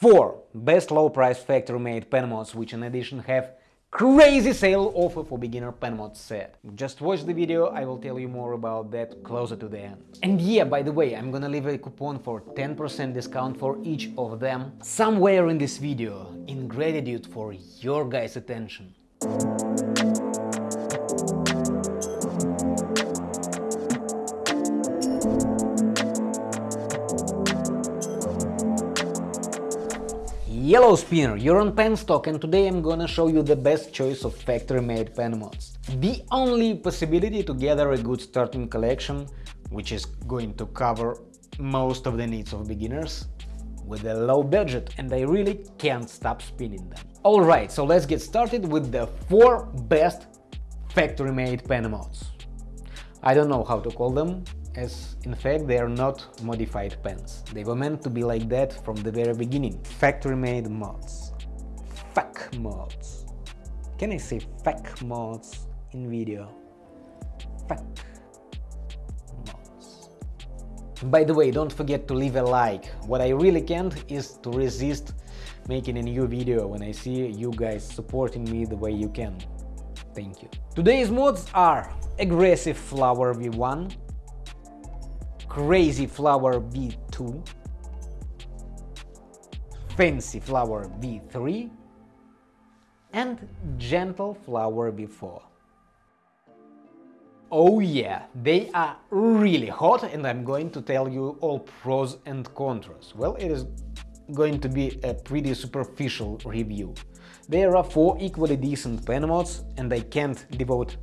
4 best low price factory made pen mods which in addition have crazy sale offer for beginner pen mod set. Just watch the video, I will tell you more about that closer to the end. And yeah, by the way, I'm gonna leave a coupon for 10% discount for each of them somewhere in this video, in gratitude for your guys' attention. Yellow Spinner, you're on Penstock and today I'm gonna show you the best choice of factory-made pen mods. The only possibility to gather a good starting collection, which is going to cover most of the needs of beginners, with a low budget and I really can't stop spinning them. Alright, so let's get started with the 4 best factory-made pen mods. I don't know how to call them, as in fact they are not modified pens. They were meant to be like that from the very beginning. Factory-made mods. Fuck mods. Can I say fuck mods in video? Fuck mods. By the way, don't forget to leave a like. What I really can't is to resist making a new video when I see you guys supporting me the way you can. Thank you. Today's mods are Aggressive Flower V1, Crazy Flower V2, Fancy Flower V3 and Gentle Flower V4. Oh yeah, they are really hot and I'm going to tell you all pros and cons. Well, it is going to be a pretty superficial review. There are four equally decent pen mods and I can't devote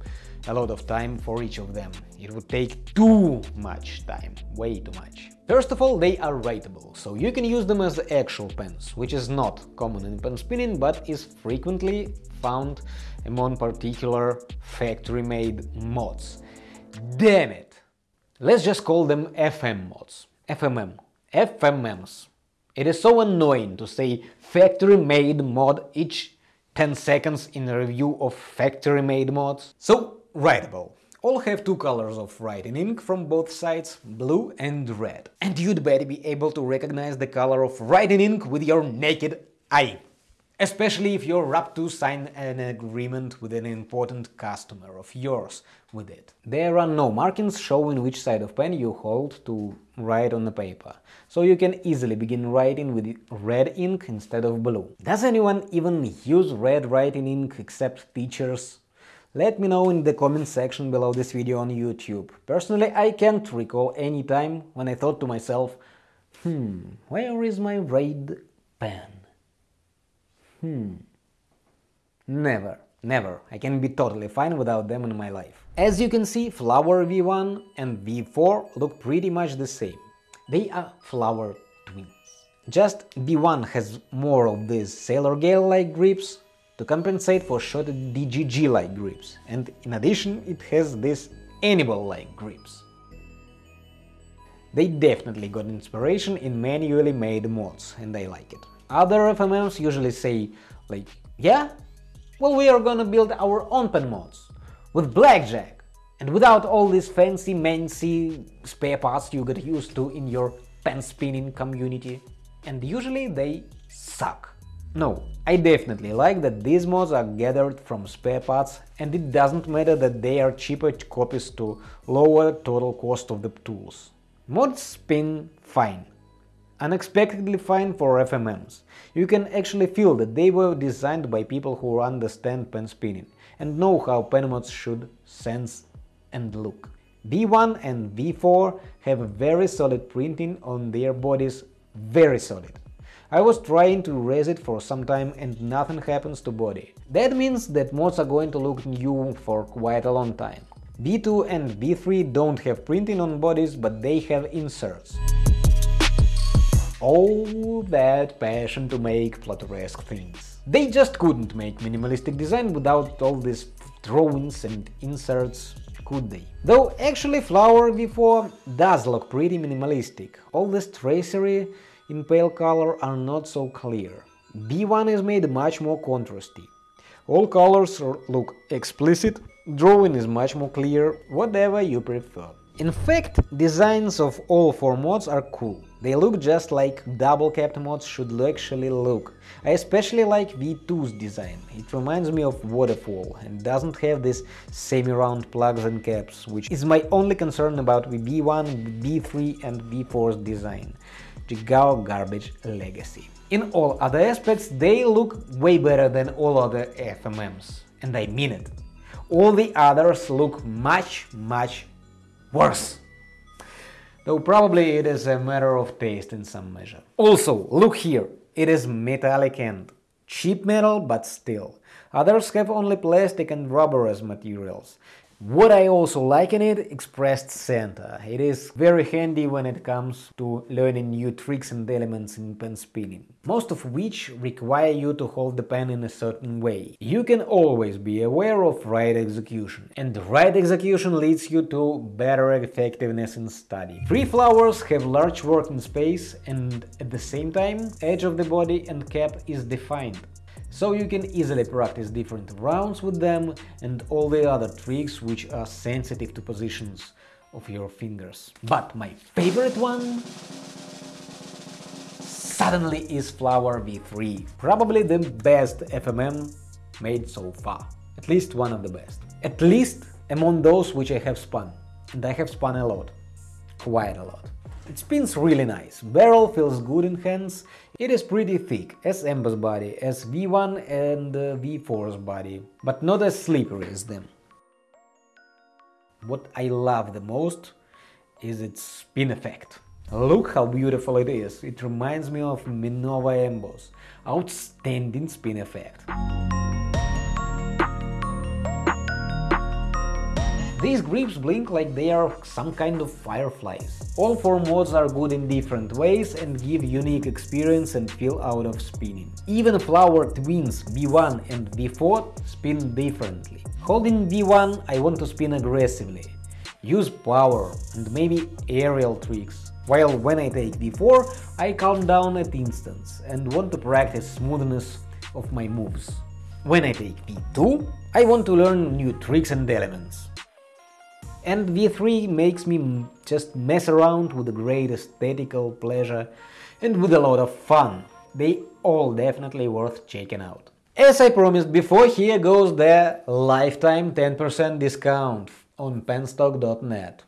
a lot of time for each of them. It would take too much time, way too much. First of all, they are writable, so you can use them as actual pens, which is not common in pen spinning, but is frequently found among particular factory-made mods. Damn it! Let's just call them FM mods. FMM. FMMs. It is so annoying to say factory-made mod each 10 seconds in a review of factory-made mods. So, writable. All have two colors of writing ink from both sides, blue and red. And you'd better be able to recognize the color of writing ink with your naked eye. Especially if you're up to sign an agreement with an important customer of yours with it. There are no markings showing which side of pen you hold to write on the paper, so you can easily begin writing with red ink instead of blue. Does anyone even use red writing ink except teachers let me know in the comment section below this video on YouTube. Personally, I can't recall any time when I thought to myself, hmm, where is my red pen? Hmm. Never, never. I can be totally fine without them in my life. As you can see, Flower V1 and V4 look pretty much the same. They are flower twins. Just V1 has more of these Sailor Gale-like grips, to compensate for short DGG-like grips, and in addition it has these Annibale-like grips. They definitely got inspiration in manually made mods, and I like it. Other FMMs usually say, like, yeah? Well, we are gonna build our own pen mods, with blackjack, and without all these fancy mancy spare parts you get used to in your pen spinning community. And usually they suck. No, I definitely like that these mods are gathered from spare parts and it doesn't matter that they are cheaper copies to lower total cost of the tools. Mods spin fine. Unexpectedly fine for FMMs. You can actually feel that they were designed by people who understand pen spinning and know how pen mods should sense and look. V1 and V4 have very solid printing on their bodies, very solid. I was trying to raise it for some time and nothing happens to body. That means that mods are going to look new for quite a long time. V2 and V3 don't have printing on bodies, but they have inserts. All that passion to make Flutter-esque things. They just couldn't make minimalistic design without all these drawings and inserts, could they? Though actually Flower V4 does look pretty minimalistic. All this tracery in pale color are not so clear. V1 is made much more contrasty. All colors look explicit, drawing is much more clear, whatever you prefer. In fact, designs of all four mods are cool. They look just like double capped mods should actually look. I especially like V2's design. It reminds me of Waterfall and doesn't have these semi-round plugs and caps, which is my only concern about V1, V3 and V4's design. Jigao Garbage Legacy. In all other aspects, they look way better than all other FMMs. And I mean it. All the others look much, much worse. Though probably it is a matter of taste in some measure. Also, look here, it is metallic and cheap metal, but still. Others have only plastic and rubber as materials. What I also like in it, Expressed Center. It is very handy when it comes to learning new tricks and elements in pen spinning, most of which require you to hold the pen in a certain way. You can always be aware of right execution, and right execution leads you to better effectiveness in study. Free flowers have large working space and at the same time edge of the body and cap is defined so you can easily practice different rounds with them and all the other tricks which are sensitive to positions of your fingers. But my favorite one suddenly is Flower V3, probably the best FMM made so far, at least one of the best, at least among those which I have spun, and I have spun a lot, quite a lot. It spins really nice, barrel feels good in hands, it is pretty thick, as Emba's body, as V1 and uh, V4's body, but not as slippery as them. What I love the most is its spin effect. Look how beautiful it is, it reminds me of Minova Emboss, outstanding spin effect. These grips blink like they are some kind of fireflies. All four mods are good in different ways and give unique experience and feel out of spinning. Even Flower Twins V1 and V4 spin differently. Holding V1 I want to spin aggressively, use power and maybe aerial tricks, while when I take V4 I calm down at instance and want to practice smoothness of my moves. When I take V2 I want to learn new tricks and elements and V3 makes me just mess around with great aesthetical pleasure and with a lot of fun. They all definitely worth checking out. As I promised before, here goes the lifetime 10% discount on penstock.net.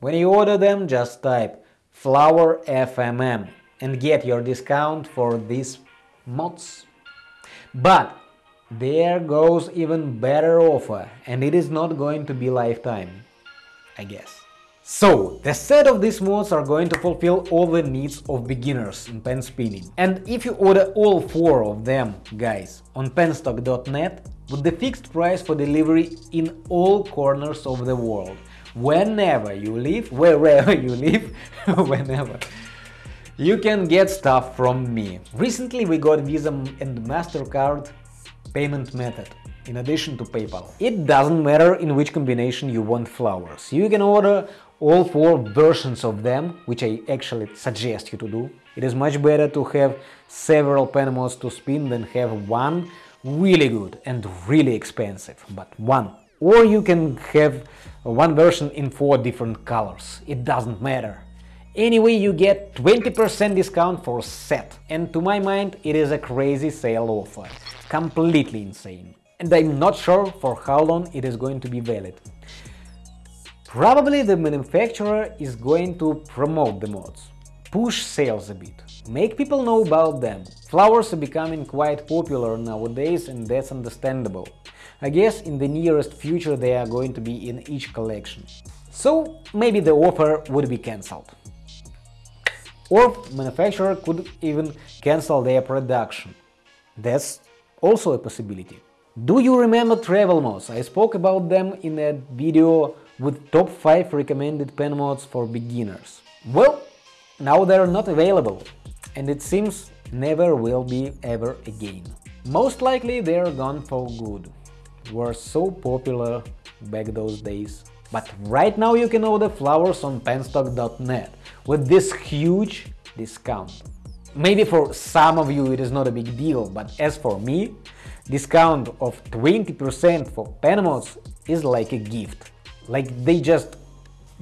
When you order them, just type flower FMM and get your discount for these mods. But there goes even better offer and it is not going to be lifetime. I guess. So, the set of these mods are going to fulfill all the needs of beginners in pen spinning. And if you order all four of them, guys, on penstock.net, with the fixed price for delivery in all corners of the world, whenever you live, wherever you live, whenever, you can get stuff from me. Recently we got Visa and MasterCard payment method in addition to PayPal. It doesn't matter in which combination you want flowers. You can order all four versions of them, which I actually suggest you to do. It is much better to have several pen mods to spin than have one really good and really expensive, but one. Or you can have one version in four different colors. It doesn't matter. Anyway, you get 20% discount for set. And to my mind, it is a crazy sale offer. Completely insane and I'm not sure for how long it is going to be valid. Probably the manufacturer is going to promote the mods, push sales a bit, make people know about them. Flowers are becoming quite popular nowadays and that's understandable. I guess in the nearest future they are going to be in each collection. So maybe the offer would be cancelled. Or manufacturer could even cancel their production. That's also a possibility. Do you remember travel mods? I spoke about them in a video with top 5 recommended pen mods for beginners. Well, now they're not available, and it seems never will be ever again. Most likely they're gone for good. Were so popular back those days. But right now you can order flowers on penstock.net with this huge discount. Maybe for some of you it is not a big deal, but as for me, discount of 20% for pen mods is like a gift. Like they just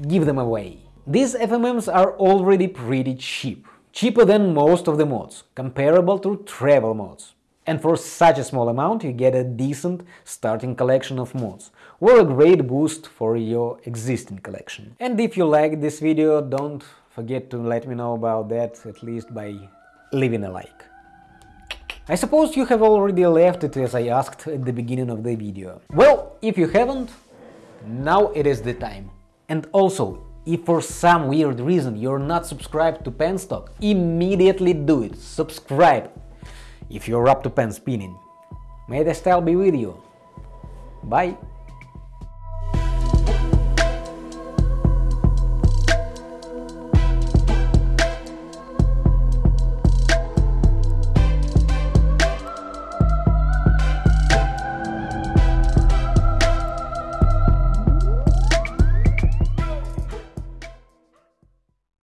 give them away. These FMMs are already pretty cheap, cheaper than most of the mods, comparable to travel mods. And for such a small amount you get a decent starting collection of mods, or a great boost for your existing collection. And if you like this video, don't forget to let me know about that, at least by leaving a like. I suppose you have already left it as I asked at the beginning of the video. Well, if you haven't, now it is the time. And also, if for some weird reason you're not subscribed to Penstock, immediately do it, subscribe, if you're up to pen spinning. May the style be with you. Bye!